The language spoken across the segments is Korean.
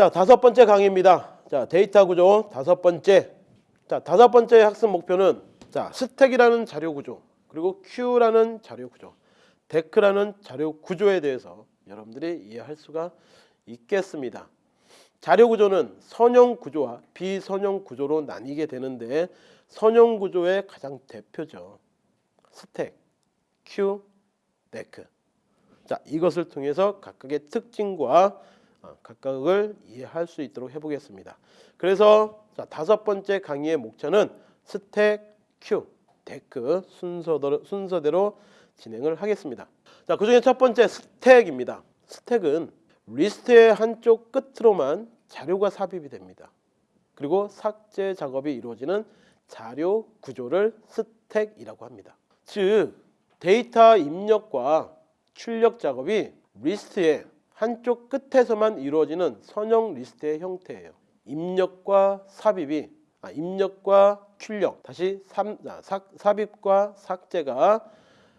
자, 다섯 번째 강의입니다. 자, 데이터 구조 다섯 번째. 자, 다섯 번째 학습 목표는 자, 스택이라는 자료 구조, 그리고 큐라는 자료 구조, deque라는 자료 구조에 대해서 여러분들이 이해할 수가 있겠습니다. 자료 구조는 선형 구조와 비선형 구조로 나뉘게 되는데 선형 구조의 가장 대표죠. 스택, 큐, deque. 자, 이것을 통해서 각각의 특징과 어, 각각을 이해할 수 있도록 해보겠습니다. 그래서 자, 다섯 번째 강의의 목차는 스택, 큐, deque 순서대로, 순서대로 진행을 하겠습니다. 자, 그 중에 첫 번째 스택입니다. 스택은 리스트의 한쪽 끝으로만 자료가 삽입이 됩니다. 그리고 삭제 작업이 이루어지는 자료 구조를 스택이라고 합니다. 즉 데이터 입력과 출력 작업이 리스트의 한쪽 끝에서만 이루어지는 선형 리스트의 형태예요. 입력과 삽입이 아, 입력과 출력 다시 삼, 아, 사, 삽입과 삭제가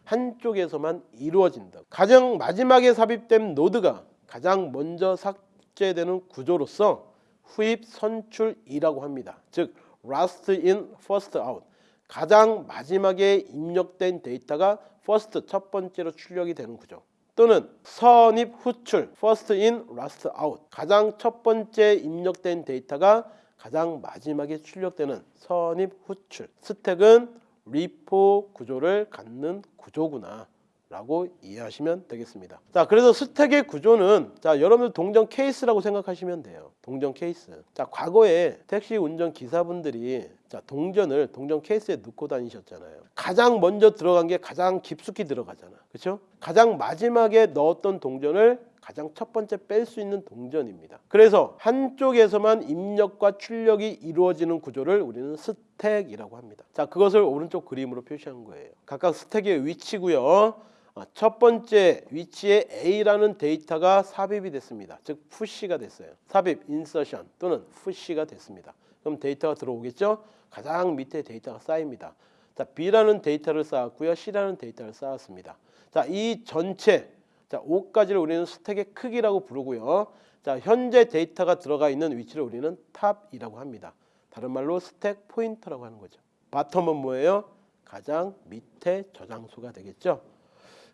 한쪽에서만 이루어진다. 가장 마지막에 삽입된 노드가 가장 먼저 삭제되는 구조로서 후입 선출이라고 합니다. 즉 last in first out 가장 마지막에 입력된 데이터가 first 첫 번째로 출력이 되는 구조. 또는 선입 후출 first in last out. 가장 첫 번째 입력된 데이터가 가장 마지막에 출력되는 선입 후출. 스택은 LIFO 구조를 갖는 구조구나 라고 이해하시면 되겠습니다. 자 그래서 스택의 구조는 자 여러분들 동전 케이스라고 생각하시면 돼요. 동전 케이스. 자 과거에 택시 운전 기사분들이 자 동전을 동전 케이스에 넣고 다니셨잖아요. 가장 먼저 들어간 게 가장 깊숙이 들어가잖아. 그렇죠 가장 마지막에 넣었던 동전을 가장 첫 번째 뺄 수 있는 동전입니다. 그래서 한쪽에서만 입력과 출력이 이루어지는 구조를 우리는 스택이라고 합니다. 자 그것을 오른쪽 그림으로 표시한 거예요. 각각 스택의 위치고요. 아, 첫 번째 위치에 A라는 데이터가 삽입이 됐습니다. 즉 push가 됐어요. 삽입, insertion 또는 push가 됐습니다. 그럼 데이터가 들어오겠죠? 가장 밑에 데이터가 쌓입니다. 자, B라는 데이터를 쌓았고요. C라는 데이터를 쌓았습니다. 자, 이 전체 자, 5가지를 우리는 스택의 크기라고 부르고요. 자, 현재 데이터가 들어가 있는 위치를 우리는 top이라고 합니다. 다른 말로 stack pointer라고 하는 거죠. bottom은 뭐예요? 가장 밑에 저장소가 되겠죠.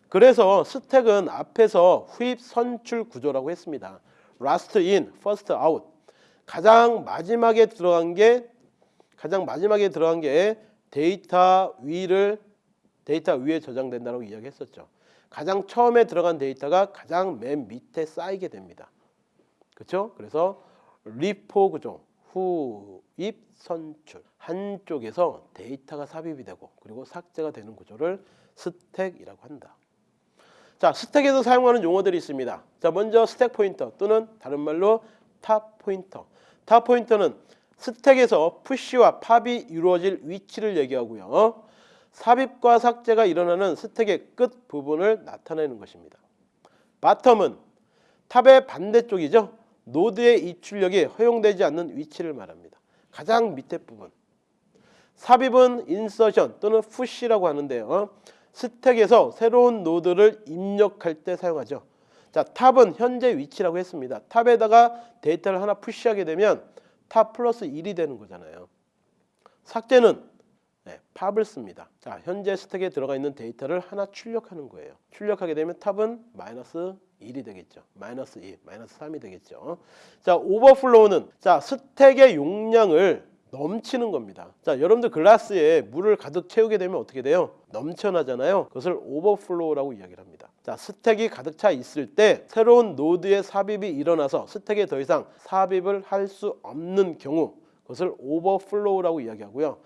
그래서 스택은 앞에서 후입 선출 구조라고 했습니다. last in, first out. 가장 마지막에 들어간 게 가장 마지막에 들어간 게 데이터 위를 데이터 위에 저장된다고 이야기했었죠. 가장 처음에 들어간 데이터가 가장 맨 밑에 쌓이게 됩니다. 그렇죠? 그래서 LIFO 구조, 후입 선출 한쪽에서 데이터가 삽입이 되고 그리고 삭제가 되는 구조를 스택이라고 한다. 자, 스택에서 사용하는 용어들이 있습니다. 자, 먼저 스택 포인터 또는 다른 말로 top 포인터. top 포인터는 스택에서 push와 pop이 이루어질 위치를 얘기하고요. 삽입과 삭제가 일어나는 스택의 끝 부분을 나타내는 것입니다. bottom은 top의 반대쪽이죠. 노드의 입출력이 허용되지 않는 위치를 말합니다. 가장 밑에 부분. 삽입은 insertion 또는 push라고 하는데요. 스택에서 새로운 노드를 입력할 때 사용하죠. 자, top은 현재 위치라고 했습니다. top에다가 데이터를 하나 push하게 되면 top 플러스 1이 되는 거잖아요. 삭제는 네, pop을 씁니다. 자, 현재 스택에 들어가 있는 데이터를 하나 출력하는 거예요. 출력하게 되면 top은 마이너스 1이 되겠죠. 마이너스 2, 마이너스 3이 되겠죠. 자, overflow는 자, 스택의 용량을 넘치는 겁니다. 자, 여러분들 글라스에 물을 가득 채우게 되면 어떻게 돼요? 넘쳐나잖아요. 그것을 overflow라고 이야기를 합니다. 자, 스택이 가득 차 있을 때 새로운 노드의 삽입이 일어나서 스택에 더 이상 삽입을 할 수 없는 경우 그것을 overflow라고 이야기하고요.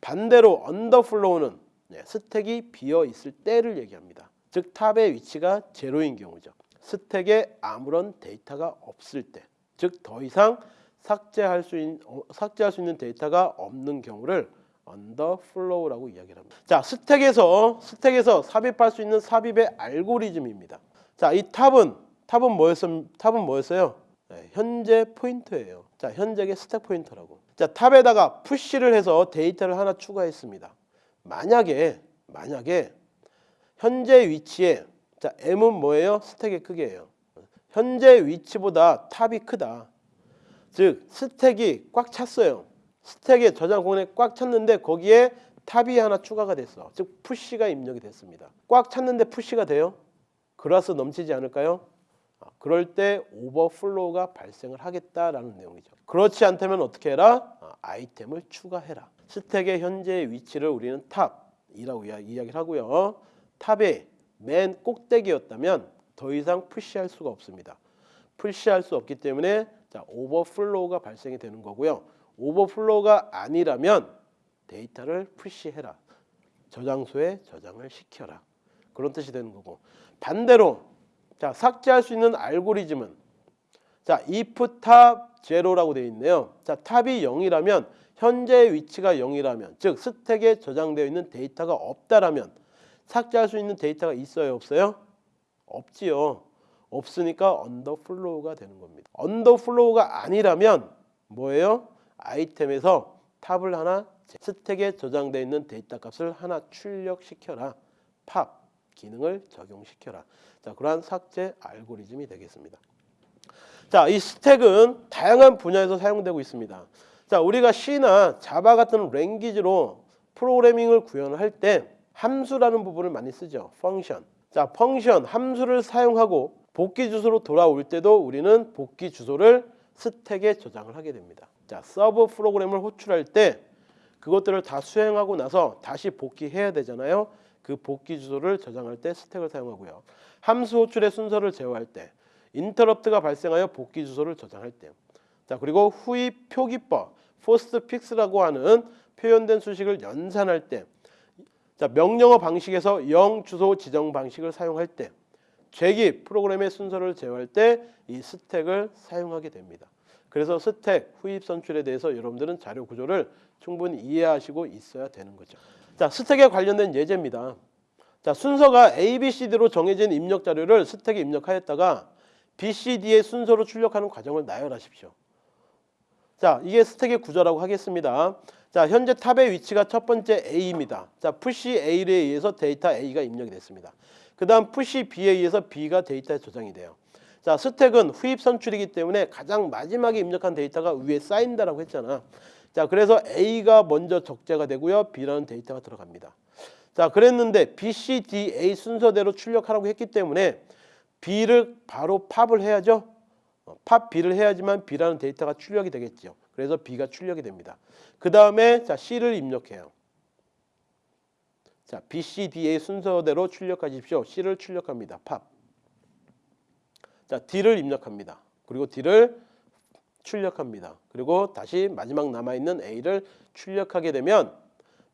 반대로 underflow는 네, 스택이 비어 있을 때를 얘기합니다. 즉 top의 위치가 제로인 경우죠. 스택에 아무런 데이터가 없을 때, 즉 더 이상 삭제할 수 있는 어, 삭제할 수 있는 데이터가 없는 경우를 underflow라고 이야기를 합니다. 자, 스택에서 스택에서 삽입할 수 있는 삽입의 알고리즘입니다. 자, 이 top은 top은 뭐였어? top은 뭐였어요? 네, 현재 포인터예요. 자, 현재의 스택 포인터라고. 자, top에다가 push를 해서 데이터를 하나 추가했습니다. 만약에 만약에 현재 위치에 자, m은 뭐예요? 스택의 크기예요. 현재 위치보다 top이 크다. 즉 스택이 꽉 찼어요. 스택의 저장 공간에 꽉 찼는데 거기에 top이 하나 추가가 됐어. 즉 push가 입력이 됐습니다. 꽉 찼는데 push가 돼요? 글라스 넘치지 않을까요? 아, 그럴 때 overflow가 발생을 하겠다라는 내용이죠. 그렇지 않다면 어떻게 해라? 아, 아이템을 추가해라. 스택의 현재 위치를 우리는 top이라고 이야- 이야기를 하고요. top의 맨 꼭대기였다면 더 이상 push할 수가 없습니다. push할 수 없기 때문에 자, overflow가 발생이 되는 거고요. overflow가 아니라면 데이터를 push해라. 저장소에 저장을 시켜라. 그런 뜻이 되는 거고 반대로 자 삭제할 수 있는 알고리즘은 자 if top 제로라고 되어 있네요. 자 top이 0이라면 현재 위치가 0이라면 즉 스택에 저장되어 있는 데이터가 없다라면 삭제할 수 있는 데이터가 있어요 없어요? 없지요. 없으니까 underflow가 되는 겁니다. underflow가 아니라면 뭐예요? 아이템에서 top을 하나 스택에 저장되어 있는 데이터 값을 하나 출력시켜라. 팝 기능을 적용시켜라. 자, 그러한 삭제 알고리즘이 되겠습니다. 자, 이 스택은 다양한 분야에서 사용되고 있습니다. 자, 우리가 C나 Java 같은 language로 프로그래밍을 구현을 할때 함수라는 부분을 많이 쓰죠. function. 자, function 함수를 사용하고 복귀 주소로 돌아올 때도 우리는 복귀 주소를 스택에 저장을 하게 됩니다. 자, 서브 프로그램을 호출할 때 그것들을 다 수행하고 나서 다시 복귀해야 되잖아요. 그 복귀 주소를 저장할 때 스택을 사용하고요. 함수 호출의 순서를 제어할 때, 인터럽트가 발생하여 복귀 주소를 저장할 때, 자 그리고 후위 표기법, postfix라고 하는 표현된 수식을 연산할 때, 자 명령어 방식에서 영 주소 지정 방식을 사용할 때, 재귀 프로그램의 순서를 제어할 때 이 스택을 사용하게 됩니다. 그래서 스택 후입 선출에 대해서 여러분들은 자료 구조를 충분히 이해하시고 있어야 되는 거죠. 자, 스택에 관련된 예제입니다. 자, 순서가 A, B, C, D로 정해진 입력 자료를 스택에 입력하였다가 B, C, D의 순서로 출력하는 과정을 나열하십시오. 자, 이게 스택의 구조라고 하겠습니다. 자, 현재 top의 위치가 첫 번째 A입니다. 자, push A에 의해서 데이터 A가 입력이 됐습니다. 그 다음 push B에 의해서 B가 데이터에 저장이 돼요. 자, 스택은 후입 선출이기 때문에 가장 마지막에 입력한 데이터가 위에 쌓인다라고 했잖아. 자, 그래서 A가 먼저 적재가 되고요. B라는 데이터가 들어갑니다. 자, 그랬는데 B, C, D, A 순서대로 출력하라고 했기 때문에 B를 바로 pop을 해야죠. 어, pop B를 해야지만 B라는 데이터가 출력이 되겠죠. 그래서 B가 출력이 됩니다. 그 다음에 자 C를 입력해요. 자, B, C, D, A 순서대로 출력하십시오. C를 출력합니다. 팝. 자, D를 입력합니다. 그리고 D를 출력합니다. 그리고 다시 마지막 남아있는 A를 출력하게 되면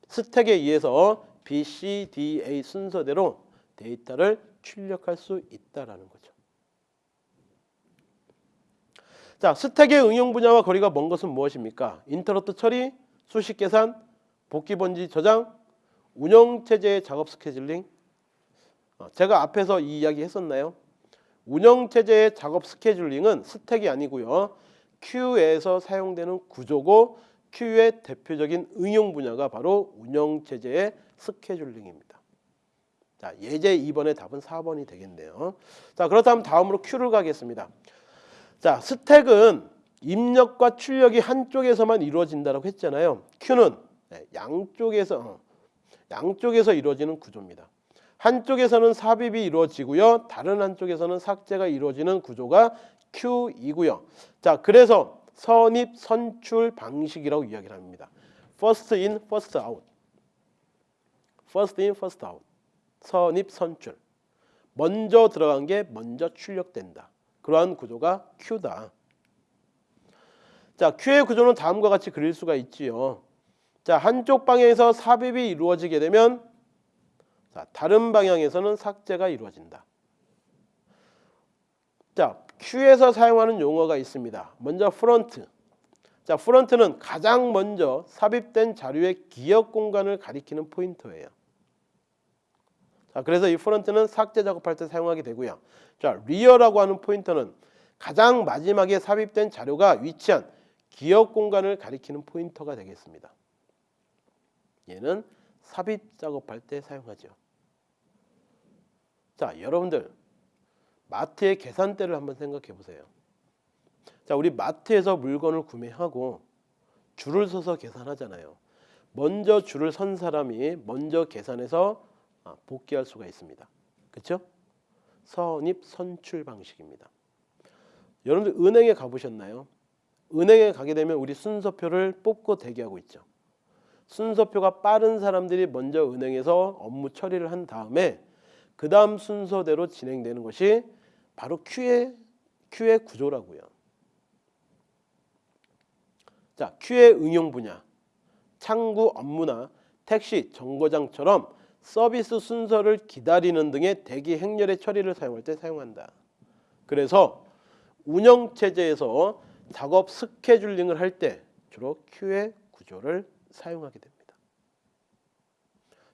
스택에 의해서 B, C, D, A 순서대로 데이터를 출력할 수 있다라는 거죠. 자, 스택의 응용 분야와 거리가 먼 것은 무엇입니까? 인터럽트 처리, 수식 계산, 복귀 번지 저장, 운영 체제의 작업 스케줄링. 어, 제가 앞에서 이 이야기 했었나요? 운영 체제의 작업 스케줄링은 스택이 아니고요. Q에서 사용되는 구조고 Q의 대표적인 응용 분야가 바로 운영 체제의 스케줄링입니다. 자, 예제 2번의 답은 4번이 되겠네요. 자, 그렇다면 다음으로 Q를 가겠습니다. 자, 스택은 입력과 출력이 한쪽에서만 이루어진다고 했잖아요. Q는 네, 양쪽에서 어, 양쪽에서 이루어지는 구조입니다. 한쪽에서는 삽입이 이루어지고요. 다른 한쪽에서는 삭제가 이루어지는 구조가 Q이고요. 자, 그래서 선입 선출 방식이라고 이야기를 합니다. first in, first out. first in, first out. 선입 선출. 먼저 들어간 게 먼저 출력된다. 그러한 구조가 queue다. 자, queue의 구조는 다음과 같이 그릴 수가 있지요. 자, 한쪽 방향에서 삽입이 이루어지게 되면 자, 다른 방향에서는 삭제가 이루어진다. 자, queue에서 사용하는 용어가 있습니다. 먼저 front. 자, front는 가장 먼저 삽입된 자료의 기억 공간을 가리키는 포인터예요. 자, 그래서 이 front는 삭제 작업할 때 사용하게 되고요. 자, rear라고 하는 포인터는 가장 마지막에 삽입된 자료가 위치한 기억 공간을 가리키는 포인터가 되겠습니다. 얘는 삽입 작업할 때 사용하죠. 자, 여러분들 마트의 계산대를 한번 생각해 보세요. 자, 우리 마트에서 물건을 구매하고 줄을 서서 계산하잖아요. 먼저 줄을 선 사람이 먼저 계산해서 아, 복귀할 수가 있습니다. 그렇죠? 선입 선출 방식입니다. 여러분들 은행에 가보셨나요? 은행에 가게 되면 우리 순서표를 뽑고 대기하고 있죠. 순서표가 빠른 사람들이 먼저 은행에서 업무 처리를 한 다음에 그 다음 순서대로 진행되는 것이 바로 Q의 Q의 구조라고요. 자, Q의 응용 분야, 창구 업무나 택시, 정거장처럼 서비스 순서를 기다리는 등의 대기 행렬의 처리를 사용할 때 사용한다. 그래서 운영 체제에서 작업 스케줄링을 할 때 주로 Q의 구조를 사용하게 됩니다.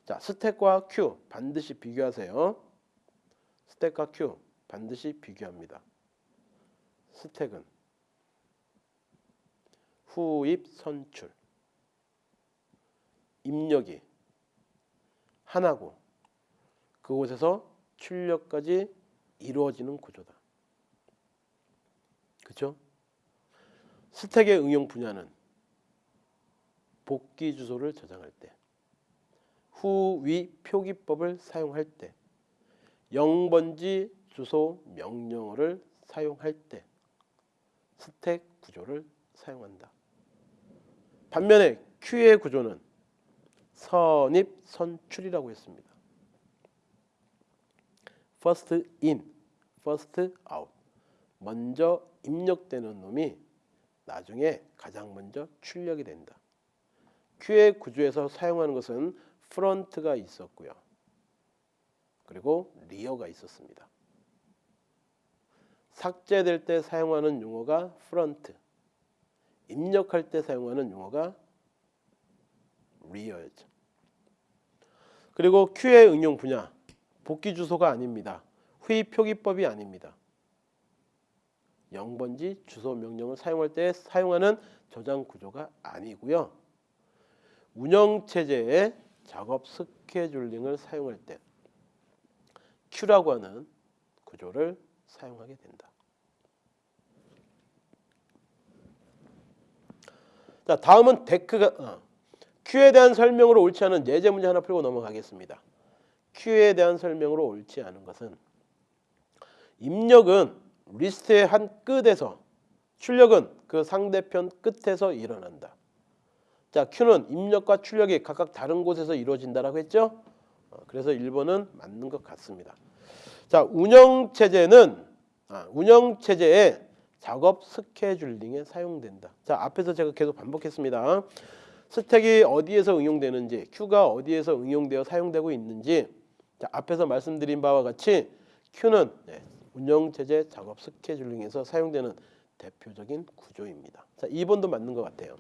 자, 스택과 Q 반드시 비교하세요. 스택과 Q 반드시 비교합니다. 스택은 후입 선출 입력이 하나고 그곳에서 출력까지 이루어지는 구조다. 그렇죠? 스택의 응용 분야는 복귀 주소를 저장할 때, 후위 표기법을 사용할 때, 영번지 주소 명령어를 사용할 때 스택 구조를 사용한다. 반면에 Q의 구조는 선입 선출이라고 했습니다. first in, first out. 먼저 입력되는 놈이 나중에 가장 먼저 출력이 된다. Q의 구조에서 사용하는 것은 front가 있었고요. 그리고 rear가 있었습니다. 삭제될 때 사용하는 용어가 front, 입력할 때 사용하는 용어가 rear였죠. 그리고 queue의 응용 분야, 복귀 주소가 아닙니다. 후위 표기법이 아닙니다. 영번지 주소 명령을 사용할 때 사용하는 저장 구조가 아니고요. 운영 체제의 작업 스케줄링을 사용할 때 Q라고 하는 구조를 사용하게 된다. 자, 다음은 데크가 어, Q에 대한 설명으로 옳지 않은 예제 문제 하나 풀고 넘어가겠습니다. Q에 대한 설명으로 옳지 않은 것은 입력은 리스트의 한 끝에서 출력은 그 상대편 끝에서 일어난다. 자, Q는 입력과 출력이 각각 다른 곳에서 이루어진다라고 했죠? 어, 그래서 1번은 맞는 것 같습니다. 자, 운영 체제는 아, 운영 체제에 작업 스케줄링에 사용된다. 자, 앞에서 제가 계속 반복했습니다. 스택이 어디에서 응용되는지, Q가 어디에서 응용되어 사용되고 있는지 자, 앞에서 말씀드린 바와 같이 Q는 네, 운영 체제 작업 스케줄링에서 사용되는 대표적인 구조입니다. 자, 2번도 맞는 것 같아요.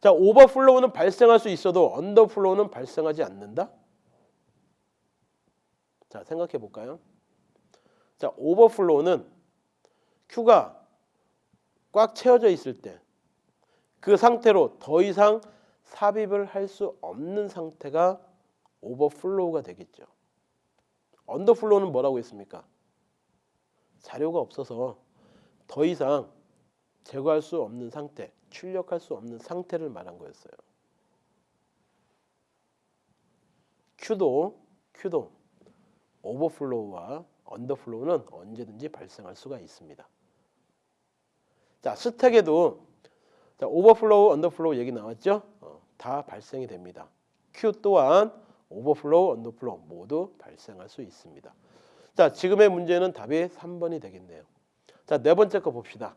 자, 오버플로우는 발생할 수 있어도 언더플로우는 발생하지 않는다. 자, 생각해 볼까요? 자, 오버플로우는 Q가 꽉 채워져 있을 때 그 상태로 더 이상 삽입을 할 수 없는 상태가 overflow가 되겠죠. underflow는 뭐라고 했습니까? 자료가 없어서 더 이상 제거할 수 없는 상태, 출력할 수 없는 상태를 말한 거였어요. Q도 Q도 오버플로우와 언더플로우는 언제든지 발생할 수가 있습니다. 자, stack에도 자, overflow, underflow 얘기 나왔죠? 어, 다 발생이 됩니다. queue 또한 overflow, underflow 모두 발생할 수 있습니다. 자, 지금의 문제는 답이 3번이 되겠네요. 자, 네 번째 거 봅시다.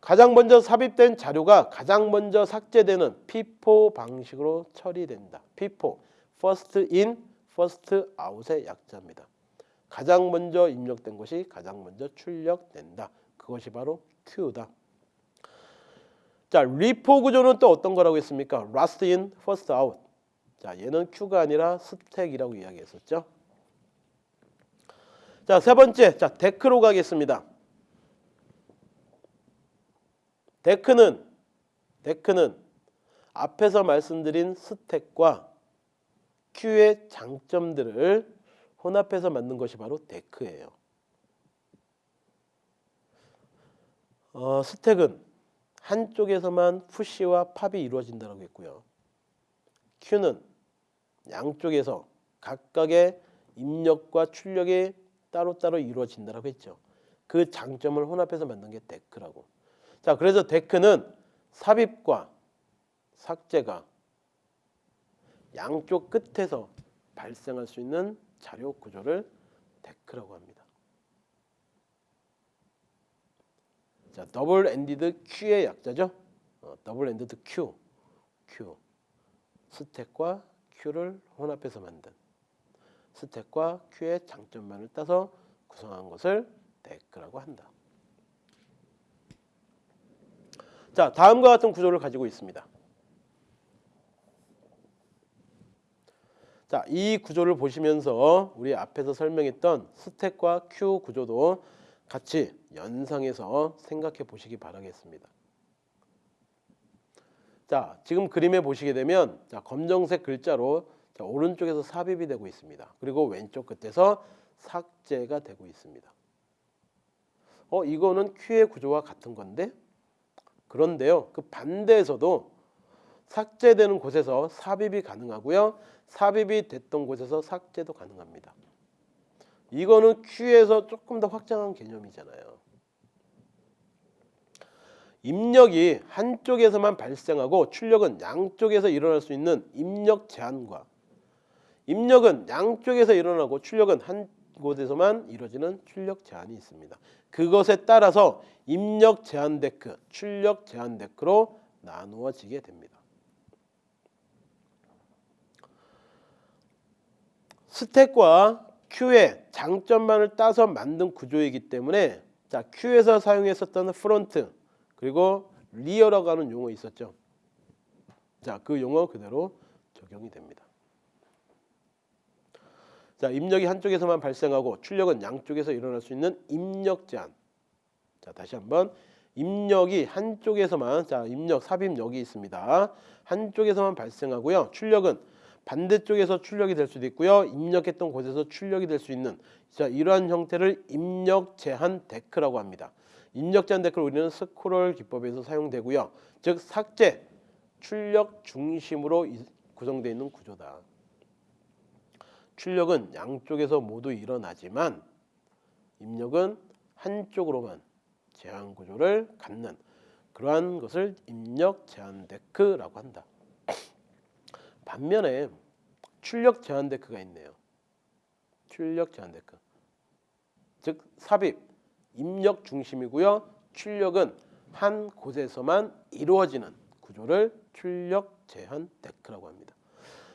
가장 먼저 삽입된 자료가 가장 먼저 삭제되는 FIFO 방식으로 처리된다. FIFO, first in, first out의 약자입니다. 가장 먼저 입력된 것이 가장 먼저 출력된다. 그것이 바로 Q다. 자, 리포 구조는 또 어떤 거라고 했습니까? last in, first out. 자, 얘는 Q가 아니라 스택이라고 이야기했었죠. 자, 세 번째. 자, 데크로 가겠습니다. 데크는 데크는 앞에서 말씀드린 스택과 Q의 장점들을 혼합해서 만든 것이 바로 deque예요. 어, stack은 한쪽에서만 push와 pop이 이루어진다고 했고요. queue는 양쪽에서 각각의 입력과 출력이 따로따로 이루어진다고 했죠. 그 장점을 혼합해서 만든 게 deque라고. 자, 그래서 deque는 삽입과 삭제가 양쪽 끝에서 발생할 수 있는 자료 구조를 deque라고 합니다. 자, double ended queue의 약자죠. 어, double ended queue, queue. 스택과 Q를 혼합해서 만든 스택과 Q의 장점만을 따서 구성한 것을 deque라고 한다. 자, 다음과 같은 구조를 가지고 있습니다. 자, 이 구조를 보시면서 우리 앞에서 설명했던 스택과 큐 구조도 같이 연상해서 생각해 보시기 바라겠습니다. 자, 지금 그림에 보시게 되면 자, 검정색 글자로 자, 오른쪽에서 삽입이 되고 있습니다. 그리고 왼쪽 끝에서 삭제가 되고 있습니다. 어, 이거는 큐의 구조와 같은 건데 그런데요. 그 반대에서도 삭제되는 곳에서 삽입이 가능하고요. 삽입이 됐던 곳에서 삭제도 가능합니다. 이거는 Q에서 조금 더 확장한 개념이잖아요. 입력이 한쪽에서만 발생하고 출력은 양쪽에서 일어날 수 있는 입력 제한과 입력은 양쪽에서 일어나고 출력은 한 곳에서만 이루어지는 출력 제한이 있습니다. 그것에 따라서 입력 제한 deque, 출력 제한 deque로 나누어지게 됩니다. 스택과 Q의 장점만을 따서 만든 구조이기 때문에 자 queue에서 사용했었던 front 그리고 rear라고 하는 용어 있었죠. 자 그 용어 그대로 적용이 됩니다. 자 입력이 한쪽에서만 발생하고 출력은 양쪽에서 일어날 수 있는 입력 제한. 자 다시 한번 입력이 한쪽에서만 자 입력 삽입 여기 있습니다. 한쪽에서만 발생하고요. 출력은 반대쪽에서 출력이 될 수도 있고요. 입력했던 곳에서 출력이 될 수 있는 자 이러한 형태를 입력 제한 데크라고 합니다. 입력 제한 데크를 우리는 스크롤 기법에서 사용되고요. 즉 삭제, 출력 중심으로 구성되어 있는 구조다. 출력은 양쪽에서 모두 일어나지만 입력은 한쪽으로만 제한 구조를 갖는 그러한 것을 입력 제한 deque라고 한다. 반면에 출력 제한 deque가 있네요. 출력 제한 deque. 즉 삽입, 입력 중심이고요. 출력은 한 곳에서만 이루어지는 구조를 출력 제한 데크라고 합니다.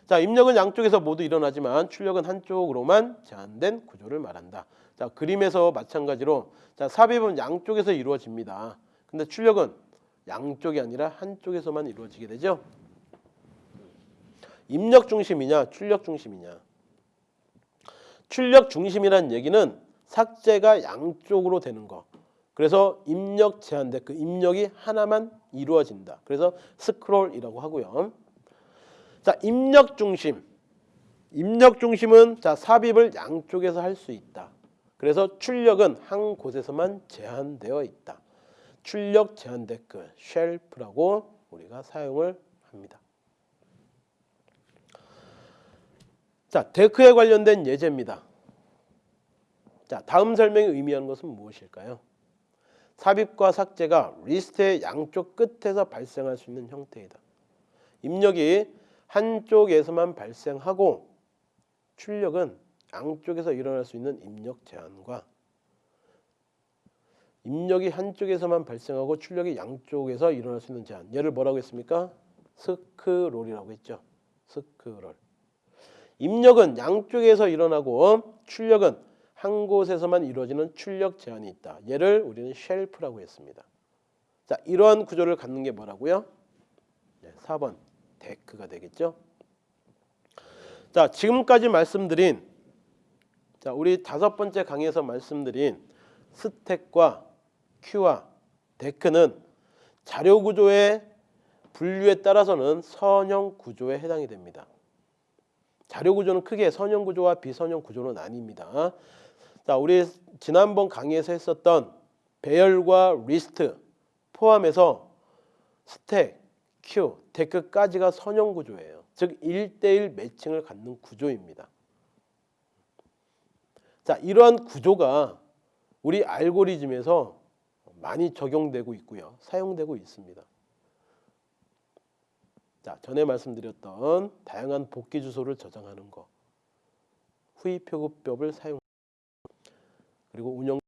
자, 입력은 양쪽에서 모두 일어나지만 출력은 한쪽으로만 제한된 구조를 말한다. 자, 그림에서 마찬가지로 자, 삽입은 양쪽에서 이루어집니다. 근데 출력은 양쪽이 아니라 한쪽에서만 이루어지게 되죠. 입력 중심이냐 출력 중심이냐 출력 중심이란 얘기는 삭제가 양쪽으로 되는 거 그래서 입력 제한돼 그 입력이 하나만 이루어진다 그래서 스크롤이라고 하고요 자 입력 중심 입력 중심은 자 삽입을 양쪽에서 할 수 있다 그래서 출력은 한 곳에서만 제한되어 있다 출력 제한 댓글 쉘프라고 우리가 사용을 합니다 자, 데크에 관련된 예제입니다. 자, 다음 설명이 의미하는 것은 무엇일까요? 삽입과 삭제가 리스트의 양쪽 끝에서 발생할 수 있는 형태이다. 입력이 한쪽에서만 발생하고 출력은 양쪽에서 일어날 수 있는 입력 제한과 입력이 한쪽에서만 발생하고 출력이 양쪽에서 일어날 수 있는 제한. 얘를 뭐라고 했습니까? 스크롤이라고 했죠. 스크롤. 입력은 양쪽에서 일어나고 출력은 한 곳에서만 이루어지는 출력 제한이 있다. 얘를 우리는 쉘프라고 했습니다. 자, 이러한 구조를 갖는 게 뭐라고요? 네, 4번 데크가 되겠죠. 자, 지금까지 말씀드린 자, 우리 다섯 번째 강의에서 말씀드린 스택과 queue와 deque는 자료 구조의 분류에 따라서는 선형 구조에 해당이 됩니다. 자료 구조는 크게 선형 구조와 비선형 구조로 나뉩니다. 자, 우리 지난번 강의에서 했었던 배열과 리스트 포함해서 stack, queue, deque까지가 선형 구조예요. 즉 1대1 매칭을 갖는 구조입니다. 자, 이러한 구조가 우리 알고리즘에서 많이 적용되고 있고요. 사용되고 있습니다. 자, 전에 말씀드렸던 다양한 복귀 주소를 저장하는 거. 후위 표급법을 사용 그리고 운영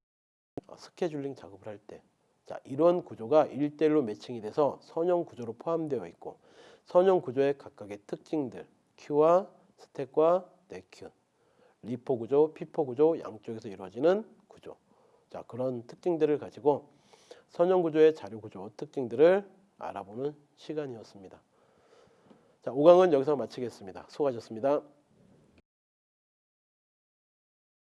어, 스케줄링 작업을 할 때. 자, 이런 구조가 1대1로 매칭이 돼서 선형 구조로 포함되어 있고 선형 구조의 각각의 특징들, Q와 스택과 네큐, 리포 구조, 피포 구조 양쪽에서 이루어지는 구조. 자, 그런 특징들을 가지고 선형 구조의 자료 구조 특징들을 알아보는 시간이었습니다. 자, 5강은 여기서 마치겠습니다. 수고하셨습니다.